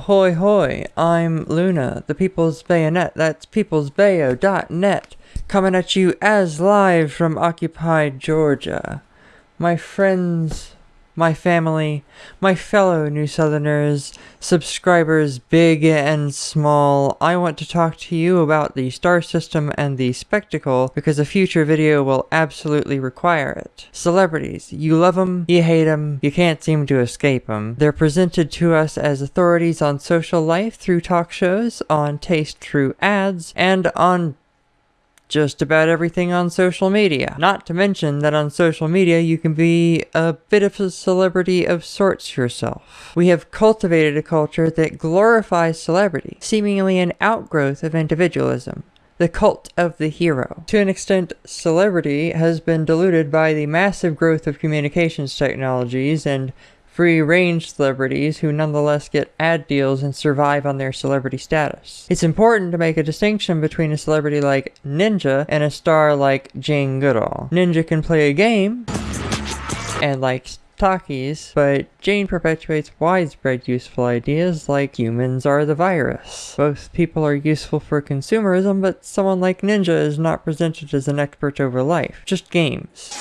Ahoy hoy, I'm Luna, the People's Bayonet. That's peoplesbayo.net, coming at you as live from occupied Georgia. My friends, my family, my fellow New Southerners, subscribers big and small, I want to talk to you about the star system and the spectacle because a future video will absolutely require it. Celebrities, you love them, you hate them, you can't seem to escape them. They're presented to us as authorities on social life through talk shows, on taste through ads, and on just about everything on social media. Not to mention that on social media you can be a bit of a celebrity of sorts yourself. We have cultivated a culture that glorifies celebrity, seemingly an outgrowth of individualism the cult of the hero. To an extent, celebrity has been diluted by the massive growth of communications technologies and free range celebrities who nonetheless get ad deals and survive on their celebrity status. It's important to make a distinction between a celebrity like Ninja and a star like Jane Goodall. Ninja can play a game and likes talkies, but Jane perpetuates widespread useful ideas like humans are the virus. Both people are useful for consumerism, but someone like Ninja is not presented as an expert over life, just games.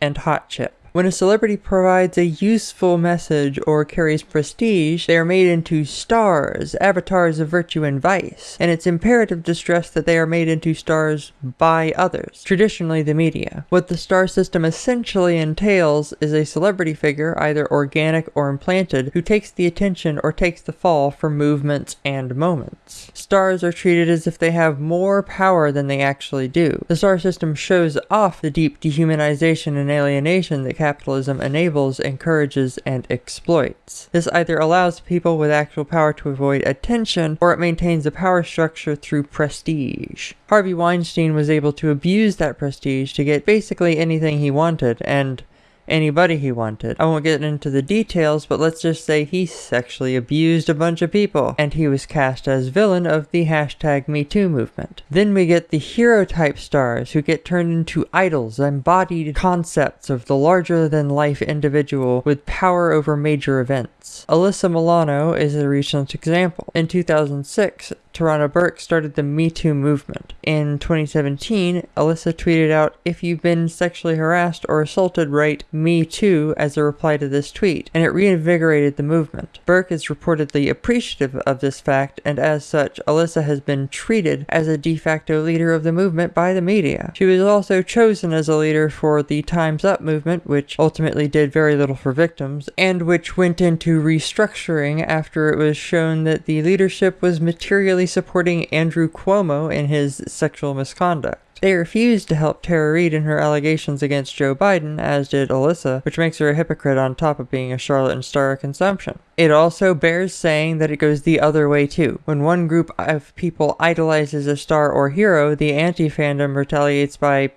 And Hot Chip. When a celebrity provides a useful message or carries prestige, they are made into stars, avatars of virtue and vice, and it's imperative to stress that they are made into stars by others, traditionally the media. What the star system essentially entails is a celebrity figure, either organic or implanted, who takes the attention or takes the fall for movements and moments. Stars are treated as if they have more power than they actually do. The star system shows off the deep dehumanization and alienation that capitalism enables, encourages, and exploits. This either allows people with actual power to avoid attention, or it maintains a power structure through prestige. Harvey Weinstein was able to abuse that prestige to get basically anything he wanted, and anybody he wanted. I won't get into the details, but let's just say he sexually abused a bunch of people, and he was cast as villain of the hashtag MeToo movement. Then we get the hero type stars who get turned into idols, embodied concepts of the larger than life individual with power over major events. Alyssa Milano is a recent example. In 2006, Tarana Burke started the Me Too movement. In 2017, Alyssa tweeted out, If you've been sexually harassed or assaulted, write Me Too as a reply to this tweet, and it reinvigorated the movement. Burke is reportedly appreciative of this fact, and as such, Alyssa has been treated as a de facto leader of the movement by the media. She was also chosen as a leader for the Time's Up movement, which ultimately did very little for victims, and which went into restructuring after it was shown that the leadership was materially supporting Andrew Cuomo in his sexual misconduct. They refused to help Tara Reade in her allegations against Joe Biden, as did Alyssa, which makes her a hypocrite on top of being a charlatan star of consumption. It also bears saying that it goes the other way too. When one group of people idolizes a star or hero, the anti-fandom retaliates by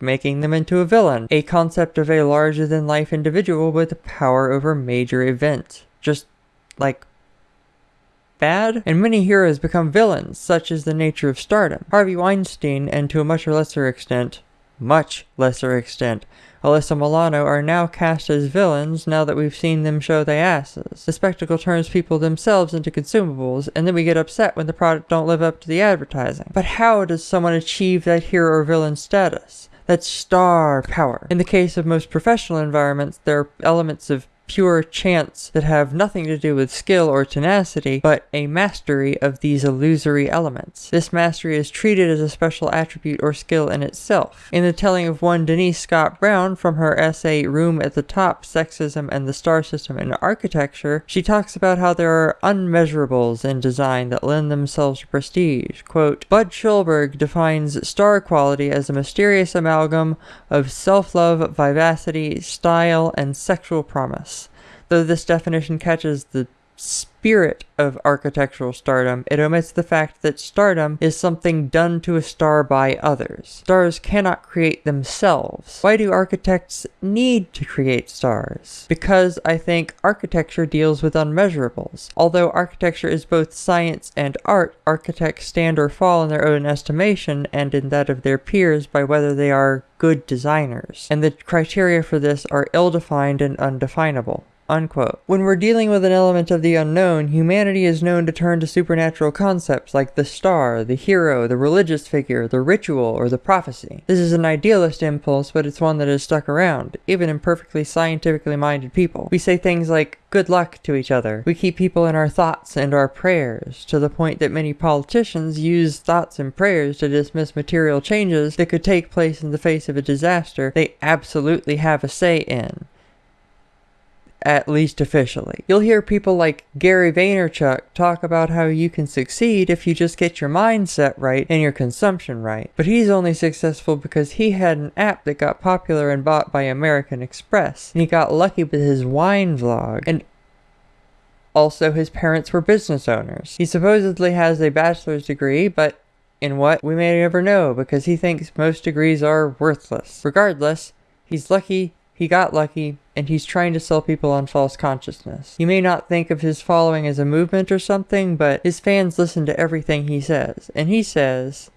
making them into a villain, a concept of a larger-than-life individual with power over major events. Just like bad, and many heroes become villains, such is the nature of stardom. Harvey Weinstein, and to a much lesser extent, much lesser extent, Alyssa Milano are now cast as villains now that we've seen them show their asses. The spectacle turns people themselves into consumables, and then we get upset when the product don't live up to the advertising. But how does someone achieve that hero or villain status? That's star power. In the case of most professional environments, there are elements of pure chance that have nothing to do with skill or tenacity, but a mastery of these illusory elements. This mastery is treated as a special attribute or skill in itself. In the telling of one Denise Scott Brown from her essay Room at the Top, Sexism and the Star System in Architecture, she talks about how there are unmeasurables in design that lend themselves to prestige. Quote, Budd Schulberg defines star quality as a mysterious amalgam of self-love, vivacity, style, and sexual promise though this definition catches the spirit of architectural stardom, it omits the fact that stardom is something done to a star by others. Stars cannot create themselves. Why do architects need to create stars? Because I think architecture deals with unmeasurables. Although architecture is both science and art, architects stand or fall in their own estimation and in that of their peers by whether they are good designers. And the criteria for this are ill-defined and undefinable. Unquote. When we're dealing with an element of the unknown, humanity is known to turn to supernatural concepts like the star, the hero, the religious figure, the ritual, or the prophecy. This is an idealist impulse, but it's one that has stuck around, even in perfectly scientifically minded people. We say things like, good luck to each other. We keep people in our thoughts and our prayers, to the point that many politicians use thoughts and prayers to dismiss material changes that could take place in the face of a disaster they absolutely have a say in at least officially. You'll hear people like Gary Vaynerchuk talk about how you can succeed if you just get your mindset right and your consumption right. But he's only successful because he had an app that got popular and bought by American Express. And he got lucky with his wine vlog. And also, his parents were business owners. He supposedly has a bachelor's degree, but in what? We may never know because he thinks most degrees are worthless. Regardless, he's lucky he got lucky, and he's trying to sell people on false consciousness. You may not think of his following as a movement or something, but his fans listen to everything he says. And he says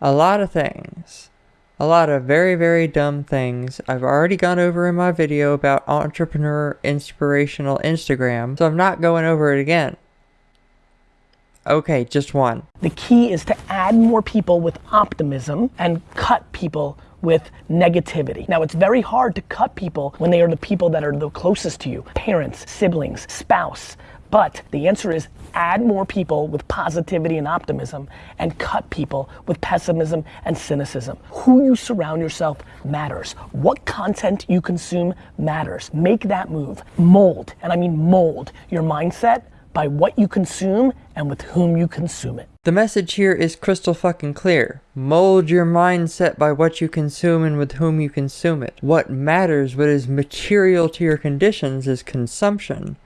a lot of things. A lot of very, very dumb things I've already gone over in my video about entrepreneur inspirational Instagram, so I'm not going over it again. Okay, just one. The key is to add more people with optimism and cut people with negativity. Now, it's very hard to cut people when they are the people that are the closest to you parents, siblings, spouse. But the answer is add more people with positivity and optimism and cut people with pessimism and cynicism. Who you surround yourself matters. What content you consume matters. Make that move. Mold, and I mean mold, your mindset by what you consume and with whom you consume it. The message here is crystal fucking clear. Mold your mindset by what you consume and with whom you consume it. What matters, what is material to your conditions, is consumption.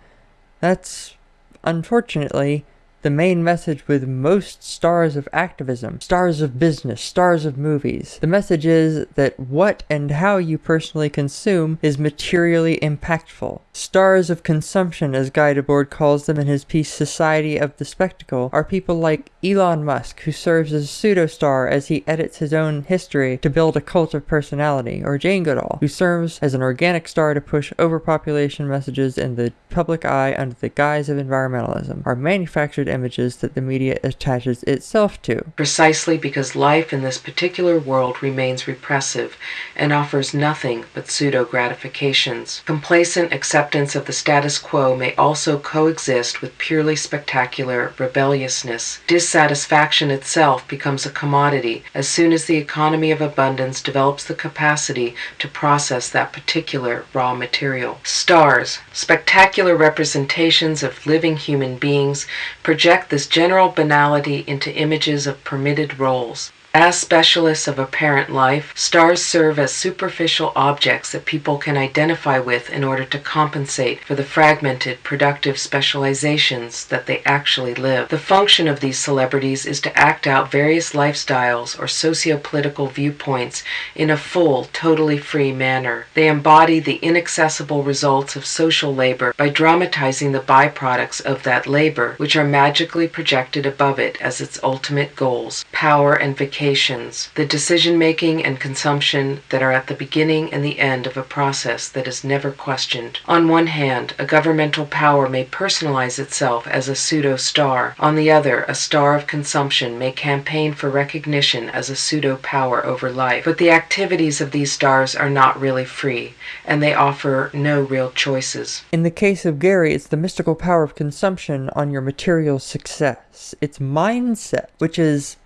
That's, unfortunately, the main message with most stars of activism, stars of business, stars of movies. The message is that what and how you personally consume is materially impactful. Stars of consumption, as Guy Debord calls them in his piece Society of the Spectacle, are people like Elon Musk, who serves as a pseudo-star as he edits his own history to build a cult of personality, or Jane Goodall, who serves as an organic star to push overpopulation messages in the public eye under the guise of environmentalism, are manufactured images that the media attaches itself to. Precisely because life in this particular world remains repressive and offers nothing but pseudo gratifications. Complacent acceptance of the status quo may also coexist with purely spectacular rebelliousness. Dissatisfaction itself becomes a commodity as soon as the economy of abundance develops the capacity to process that particular raw material. Stars, spectacular representations of living human beings, project this general banality into images of permitted roles. As specialists of apparent life, stars serve as superficial objects that people can identify with in order to compensate for the fragmented productive specializations that they actually live. The function of these celebrities is to act out various lifestyles or socio-political viewpoints in a full, totally free manner. They embody the inaccessible results of social labor by dramatizing the byproducts of that labor, which are magically projected above it as its ultimate goals, power and vacation the decision making and consumption that are at the beginning and the end of a process that is never questioned. On one hand, a governmental power may personalize itself as a pseudo star. On the other, a star of consumption may campaign for recognition as a pseudo power over life. But the activities of these stars are not really free, and they offer no real choices. In the case of Gary, it's the mystical power of consumption on your material success. It's mindset, which is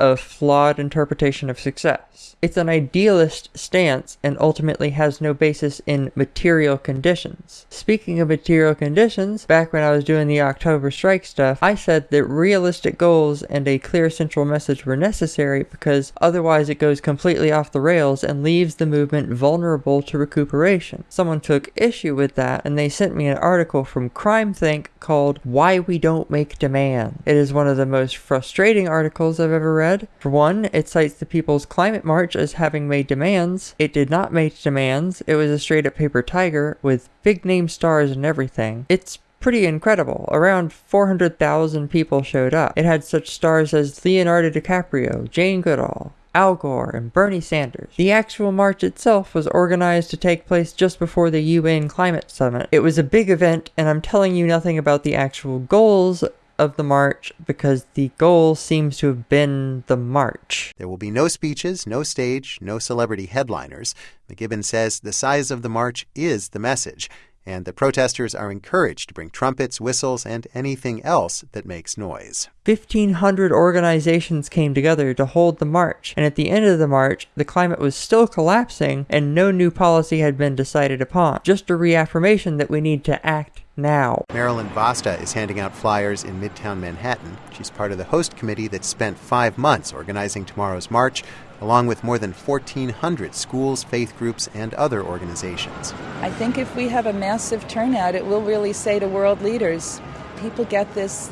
a flawed interpretation of success. It's an idealist stance and ultimately has no basis in material conditions. Speaking of material conditions, back when I was doing the October strike stuff, I said that realistic goals and a clear central message were necessary because otherwise it goes completely off the rails and leaves the movement vulnerable to recuperation. Someone took issue with that and they sent me an article from CrimethInc called Why We Don't Make Demand. It is one of the most frustrating articles I've ever for one, it cites the People's Climate March as having made demands. It did not make demands. It was a straight up paper tiger with big name stars and everything. It's pretty incredible. Around 400,000 people showed up. It had such stars as Leonardo DiCaprio, Jane Goodall, Al Gore, and Bernie Sanders. The actual march itself was organized to take place just before the UN Climate Summit. It was a big event, and I'm telling you nothing about the actual goals of the march because the goal seems to have been the march. There will be no speeches, no stage, no celebrity headliners. McKibben says the size of the march is the message, and the protesters are encouraged to bring trumpets, whistles, and anything else that makes noise. 1,500 organizations came together to hold the march, and at the end of the march, the climate was still collapsing and no new policy had been decided upon. Just a reaffirmation that we need to act now. Marilyn Vasta is handing out flyers in Midtown Manhattan. She's part of the host committee that spent five months organizing tomorrow's march, along with more than 1,400 schools, faith groups, and other organizations. I think if we have a massive turnout, it will really say to world leaders people get this.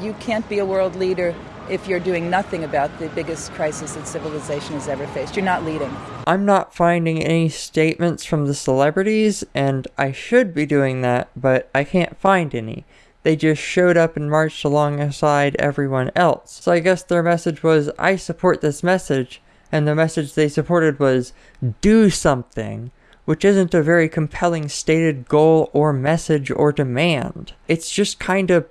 You can't be a world leader if you're doing nothing about the biggest crisis that civilization has ever faced. You're not leading. I'm not finding any statements from the celebrities, and I should be doing that, but I can't find any. They just showed up and marched alongside everyone else. So I guess their message was, I support this message, and the message they supported was, do something which isn't a very compelling stated goal or message or demand. It's just kind of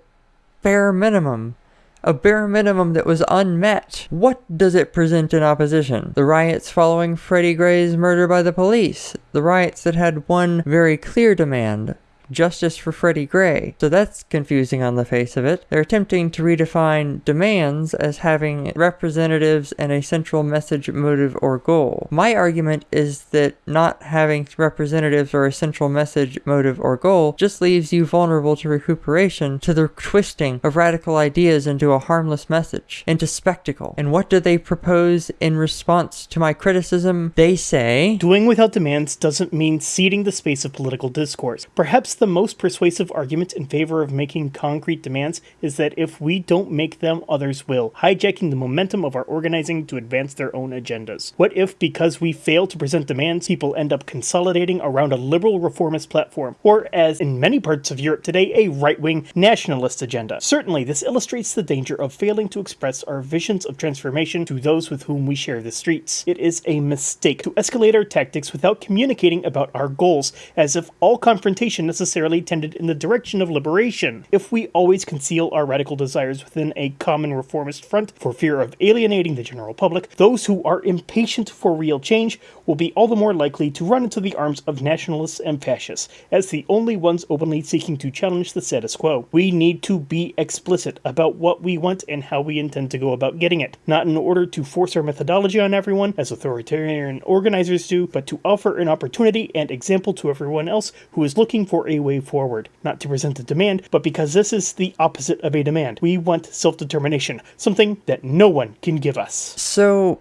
bare minimum a bare minimum that was unmet. What does it present in opposition? The riots following Freddie Gray's murder by the police. The riots that had one very clear demand justice for Freddie Gray. So that's confusing on the face of it. They're attempting to redefine demands as having representatives and a central message, motive, or goal. My argument is that not having representatives or a central message, motive, or goal just leaves you vulnerable to recuperation, to the twisting of radical ideas into a harmless message, into spectacle. And what do they propose in response to my criticism? They say, Doing without demands doesn't mean ceding the space of political discourse. Perhaps the most persuasive argument in favor of making concrete demands is that if we don't make them, others will, hijacking the momentum of our organizing to advance their own agendas. What if, because we fail to present demands, people end up consolidating around a liberal reformist platform, or as in many parts of Europe today, a right wing nationalist agenda? Certainly, this illustrates the danger of failing to express our visions of transformation to those with whom we share the streets. It is a mistake to escalate our tactics without communicating about our goals, as if all confrontation necessarily necessarily tended in the direction of liberation. If we always conceal our radical desires within a common reformist front for fear of alienating the general public, those who are impatient for real change will be all the more likely to run into the arms of nationalists and fascists, as the only ones openly seeking to challenge the status quo. We need to be explicit about what we want and how we intend to go about getting it, not in order to force our methodology on everyone, as authoritarian organizers do, but to offer an opportunity and example to everyone else who is looking for a way forward. Not to present a demand, but because this is the opposite of a demand. We want self determination, something that no one can give us. So,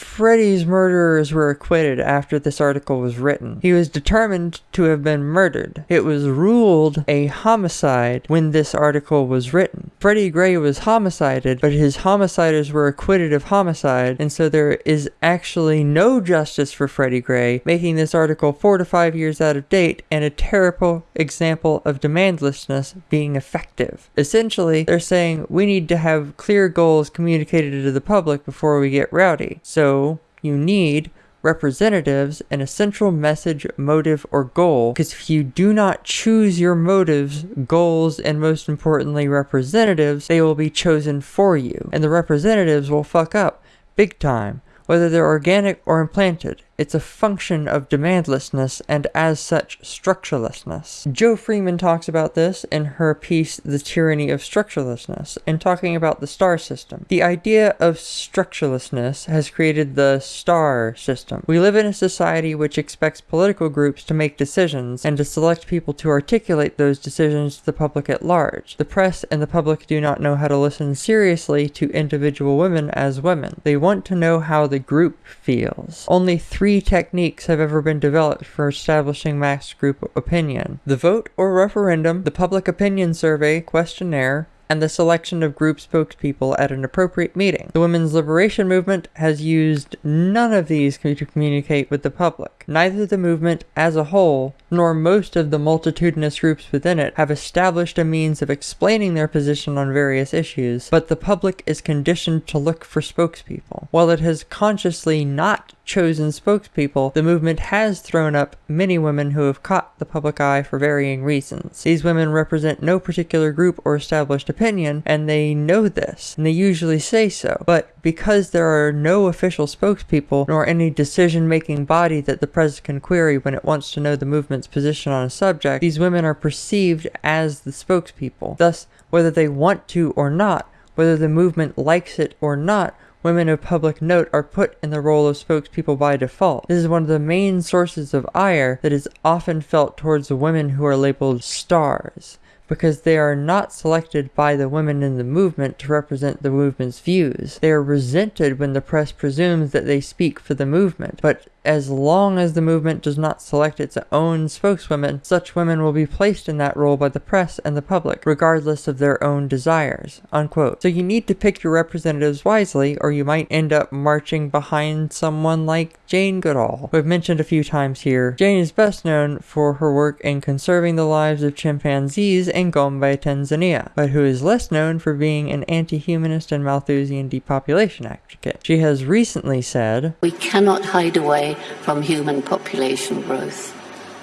Freddie's murderers were acquitted after this article was written. He was determined to have been murdered. It was ruled a homicide when this article was written. Freddie Gray was homicided, but his homiciders were acquitted of homicide, and so there is actually no justice for Freddie Gray, making this article four to five years out of date and a terrible example of demandlessness being effective. Essentially, they're saying we need to have clear goals communicated to the public before we get rowdy. So you need representatives and a central message, motive, or goal. Because if you do not choose your motives, goals, and most importantly, representatives, they will be chosen for you. And the representatives will fuck up big time, whether they're organic or implanted. It's a function of demandlessness and as such structurelessness. Jo Freeman talks about this in her piece The Tyranny of Structurelessness in talking about the star system. The idea of structurelessness has created the star system. We live in a society which expects political groups to make decisions and to select people to articulate those decisions to the public at large. The press and the public do not know how to listen seriously to individual women as women. They want to know how the group feels. Only three three techniques have ever been developed for establishing mass group opinion. The vote or referendum, the public opinion survey questionnaire, and the selection of group spokespeople at an appropriate meeting. The women's liberation movement has used none of these to communicate with the public. Neither the movement as a whole nor most of the multitudinous groups within it have established a means of explaining their position on various issues, but the public is conditioned to look for spokespeople. While it has consciously not chosen spokespeople, the movement has thrown up many women who have caught the public eye for varying reasons. These women represent no particular group or established opinion, and they know this, and they usually say so. But because there are no official spokespeople, nor any decision-making body that the press can query when it wants to know the movement's position on a subject, these women are perceived as the spokespeople. Thus, whether they want to or not, whether the movement likes it or not, women of public note are put in the role of spokespeople by default. This is one of the main sources of ire that is often felt towards the women who are labeled stars because they are not selected by the women in the movement to represent the movement's views. They are resented when the press presumes that they speak for the movement, but as long as the movement does not select its own spokeswomen, such women will be placed in that role by the press and the public, regardless of their own desires. Unquote. So you need to pick your representatives wisely, or you might end up marching behind someone like Jane Goodall, who I've mentioned a few times here. Jane is best known for her work in conserving the lives of chimpanzees in Gombe, Tanzania, but who is less known for being an anti-humanist and Malthusian depopulation advocate. She has recently said, We cannot hide away from human population growth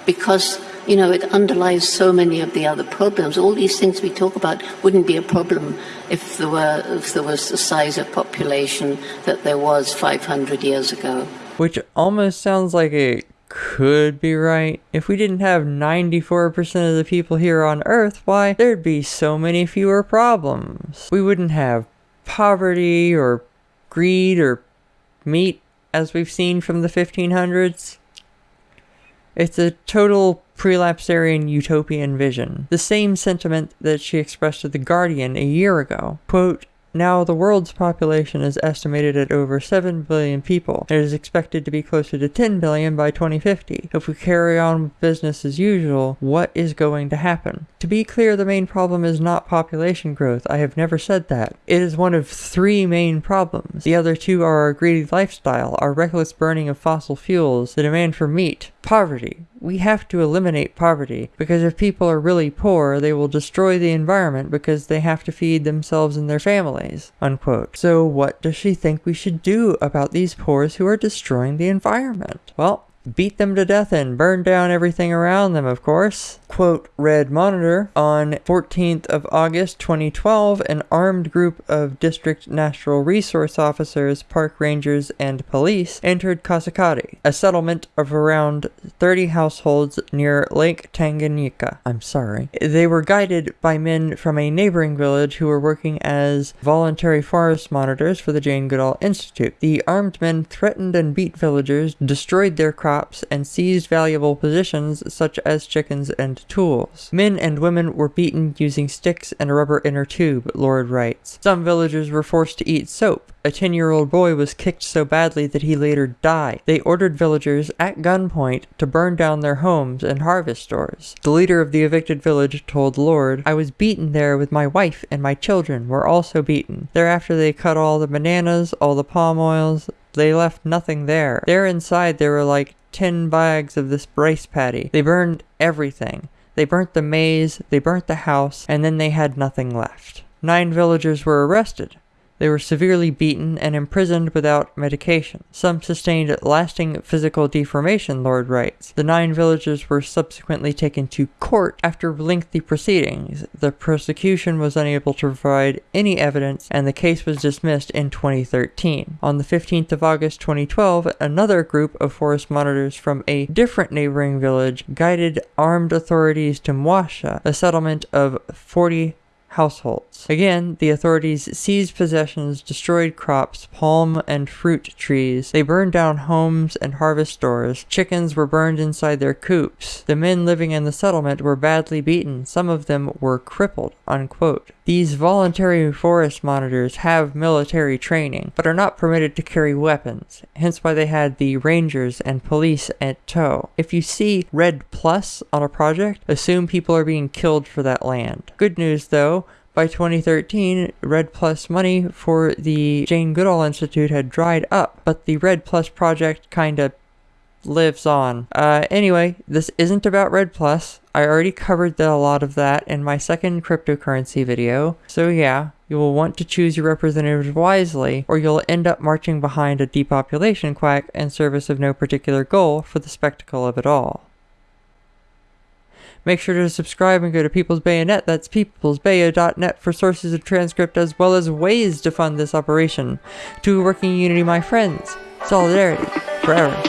because you know it underlies so many of the other problems all these things we talk about wouldn't be a problem if there were if there was the size of population that there was 500 years ago which almost sounds like it could be right. If we didn't have 94% of the people here on Earth, why, there'd be so many fewer problems. We wouldn't have poverty or greed or meat as we've seen from the 1500s. It's a total prelapsarian utopian vision. The same sentiment that she expressed to The Guardian a year ago. Quote, now, the world's population is estimated at over 7 billion people. and It is expected to be closer to 10 billion by 2050. If we carry on with business as usual, what is going to happen? To be clear, the main problem is not population growth. I have never said that. It is one of three main problems. The other two are our greedy lifestyle, our reckless burning of fossil fuels, the demand for meat, poverty. We have to eliminate poverty because if people are really poor, they will destroy the environment because they have to feed themselves and their families. Unquote. So what does she think we should do about these poors who are destroying the environment? Well, beat them to death and burn down everything around them, of course. Quote, REDD-Monitor, on 14th of August 2012, an armed group of District Natural Resource Officers, park rangers, and police entered Kasikati, a settlement of around 30 households near Lake Tanganyika. I'm sorry. They were guided by men from a neighboring village who were working as voluntary forest monitors for the Jane Goodall Institute. The armed men threatened and beat villagers, destroyed their crops, crops and seized valuable possessions such as chickens and tools. Men and women were beaten using sticks and a rubber inner tube, Lord writes. Some villagers were forced to eat soap. A 10-year-old boy was kicked so badly that he later died. They ordered villagers at gunpoint to burn down their homes and harvest stores. The leader of the evicted village told Lord, I was beaten there with my wife and my children were also beaten. Thereafter they cut all the bananas, all the palm oils, they left nothing there. There inside there were like 10 bags of this rice patty. They burned everything. They burnt the maize, they burnt the house, and then they had nothing left. Nine villagers were arrested. They were severely beaten and imprisoned without medication. Some sustained lasting physical deformation, Lord writes. The nine villagers were subsequently taken to court after lengthy proceedings. The prosecution was unable to provide any evidence and the case was dismissed in 2013. On the 15th of August 2012, another group of forest monitors from a different neighboring village guided armed authorities to Mwasha, a settlement of 40 households. Again, the authorities seized possessions, destroyed crops, palm and fruit trees. They burned down homes and harvest stores. Chickens were burned inside their coops. The men living in the settlement were badly beaten. Some of them were crippled. Unquote. These voluntary forest monitors have military training, but are not permitted to carry weapons, hence why they had the rangers and police at tow. If you see REDD+ on a project, assume people are being killed for that land. Good news though, By 2013, REDD+ money for the Jane Goodall Institute had dried up, but the REDD+ project kinda lives on. Uh, anyway, this isn't about REDD+. I already covered the, a lot of that in my second cryptocurrency video. So yeah, you will want to choose your representatives wisely, or you'll end up marching behind a depopulation quack in service of no particular goal for the spectacle of it all. Make sure to subscribe and go to People's Bayonet, that's peoplesbayo.net for sources of transcript as well as ways to fund this operation. To working unity, my friends, solidarity, forever.